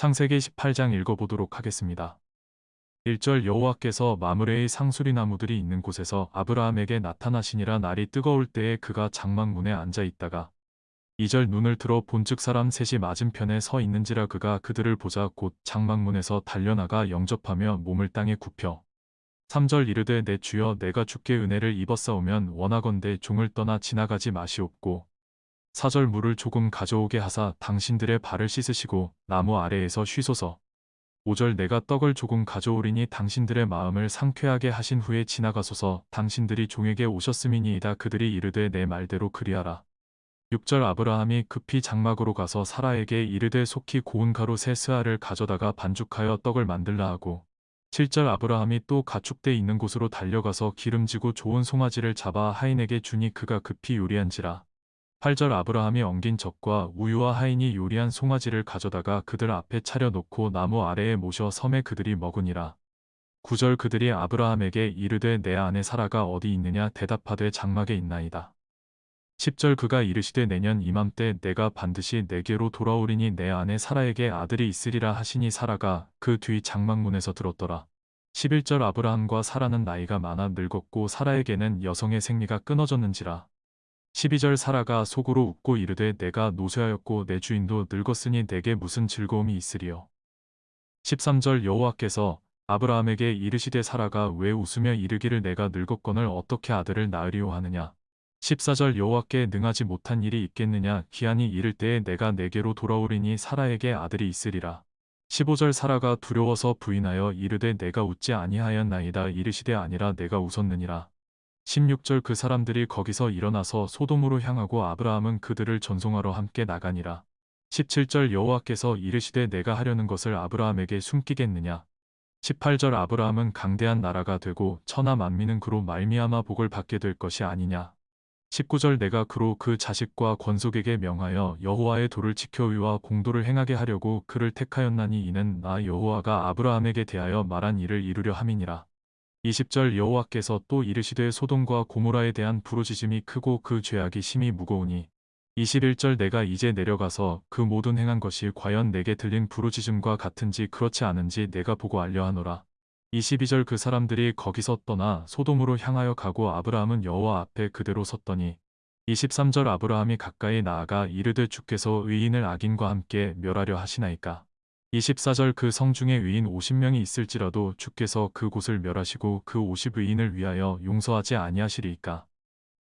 창세기 18장 읽어보도록 하겠습니다. 1절 여호와께서 마므레의 상수리 나무들이 있는 곳에서 아브라함에게 나타나시니라 날이 뜨거울 때에 그가 장막문에 앉아 있다가 2절 눈을 들어 본즉 사람 셋이 맞은편에 서 있는지라 그가 그들을 보자 곧 장막문에서 달려나가 영접하며 몸을 땅에 굽혀 3절 이르되 내 주여 내가 주께 은혜를 입었사오면 원하건대 종을 떠나 지나가지 마시옵고 4절 물을 조금 가져오게 하사 당신들의 발을 씻으시고 나무 아래에서 쉬소서. 5절 내가 떡을 조금 가져오리니 당신들의 마음을 상쾌하게 하신 후에 지나가소서. 당신들이 종에게 오셨음이니이다. 그들이 이르되 내 말대로 그리하라. 6절 아브라함이 급히 장막으로 가서 사라에게 이르되 속히 고운 가루 세 스아를 가져다가 반죽하여 떡을 만들라 하고. 7절 아브라함이 또 가축대 있는 곳으로 달려가서 기름지고 좋은 송아지를 잡아 하인에게 주니 그가 급히 요리한지라 8절 아브라함이 엉긴 젖과 우유와 하인이 요리한 송아지를 가져다가 그들 앞에 차려놓고 나무 아래에 모셔 섬에 그들이 먹으니라 9절 그들이 아브라함에게 이르되 내 아내 사라가 어디 있느냐 대답하되 장막에 있나이다 10절 그가 이르시되 내년 이맘때 내가 반드시 내게로 돌아오리니 내 아내 사라에게 아들이 있으리라 하시니 사라가 그 뒤 장막문에서 들었더라. 11절 아브라함과 사라는 나이가 많아 늙었고 사라에게는 여성의 생리가 끊어졌는지라. 12절 사라가 속으로 웃고 이르되 내가 노쇠하였고 내 주인도 늙었으니 내게 무슨 즐거움이 있으리요. 13절 여호와께서 아브라함에게 이르시되 사라가 왜 웃으며 이르기를 내가 늙었거늘 어떻게 아들을 낳으리오 하느냐. 14절 여호와께 능하지 못한 일이 있겠느냐 기한이 이를 때에 내가 내게로 돌아오리니 사라에게 아들이 있으리라. 15절 사라가 두려워서 부인하여 이르되 내가 웃지 아니하였나이다 이르시되 아니라 내가 웃었느니라. 16절 그 사람들이 거기서 일어나서 소돔으로 향하고 아브라함은 그들을 전송하러 함께 나가니라. 17절 여호와께서 이르시되 내가 하려는 것을 아브라함에게 숨기겠느냐. 18절 아브라함은 강대한 나라가 되고 천하 만민은 그로 말미암아 복을 받게 될 것이 아니냐. 19절 내가 그로 그 자식과 권속에게 명하여 여호와의 도를 지켜 위와 공도를 행하게 하려고 그를 택하였나니 이는 나 여호와가 아브라함에게 대하여 말한 일을 이루려 함이니라. 20절 여호와께서 또 이르시되 소돔과 고모라에 대한 부르짖음이 크고 그 죄악이 심히 무거우니 21절 내가 이제 내려가서 그 모든 행한 것이 과연 내게 들린 부르짖음과 같은지 그렇지 않은지 내가 보고 알려하노라. 22절 그 사람들이 거기서 떠나 소돔으로 향하여 가고 아브라함은 여호와 앞에 그대로 섰더니 23절 아브라함이 가까이 나아가 이르되 주께서 의인을 악인과 함께 멸하려 하시나이까 24절 그 성 중에 의인 50명이 있을지라도 주께서 그곳을 멸하시고 그 50의인을 위하여 용서하지 아니하시리이까.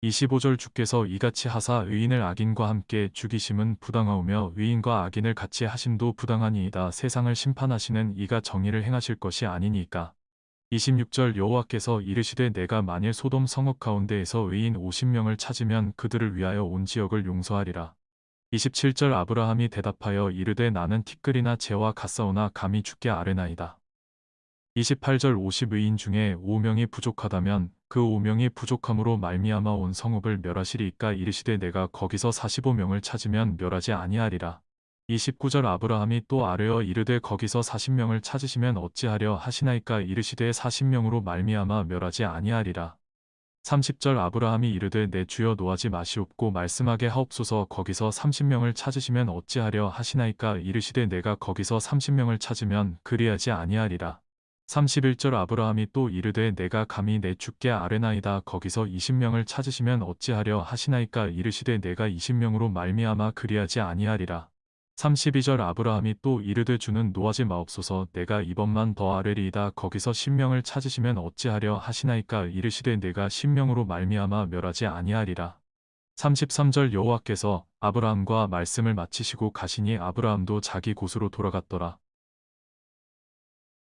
25절 주께서 이같이 하사 의인을 악인과 함께 죽이심은 부당하오며 의인과 악인을 같이 하심도 부당하니이다. 세상을 심판하시는 이가 정의를 행하실 것이 아니니까. 26절 여호와께서 이르시되 내가 만일 소돔 성읍 가운데에서 의인 50명을 찾으면 그들을 위하여 온 지역을 용서하리라. 27절 아브라함이 대답하여 이르되 나는 티끌이나 재와 가사오나 감히 죽게 아뢰나이다. 28절 50의인 중에 5명이 부족하다면 그 5명이 부족함으로 말미암아 온 성읍을 멸하시리이까 이르시되 내가 거기서 45명을 찾으면 멸하지 아니하리라. 29절 아브라함이 또 아뢰어 이르되 거기서 40명을 찾으시면 어찌하려 하시나이까 이르시되 40명으로 말미암아 멸하지 아니하리라. 30절 아브라함이 이르되 내 주여 노하지 마시옵고 말씀하게 하옵소서 거기서 30명을 찾으시면 어찌하려 하시나이까 이르시되 내가 거기서 30명을 찾으면 그리하지 아니하리라. 31절 아브라함이 또 이르되 내가 감히 내 주께 아뢰나이다 거기서 20명을 찾으시면 어찌하려 하시나이까 이르시되 내가 20명으로 말미암아 그리하지 아니하리라. 32절 아브라함이 또 이르되 주는 노하지 마옵소서 내가 이번만 더 아뢰리이다 거기서 신명을 찾으시면 어찌하려 하시나이까 이르시되 내가 신명으로 말미암아 멸하지 아니하리라. 33절 여호와께서 아브라함과 말씀을 마치시고 가시니 아브라함도 자기 곳으로 돌아갔더라.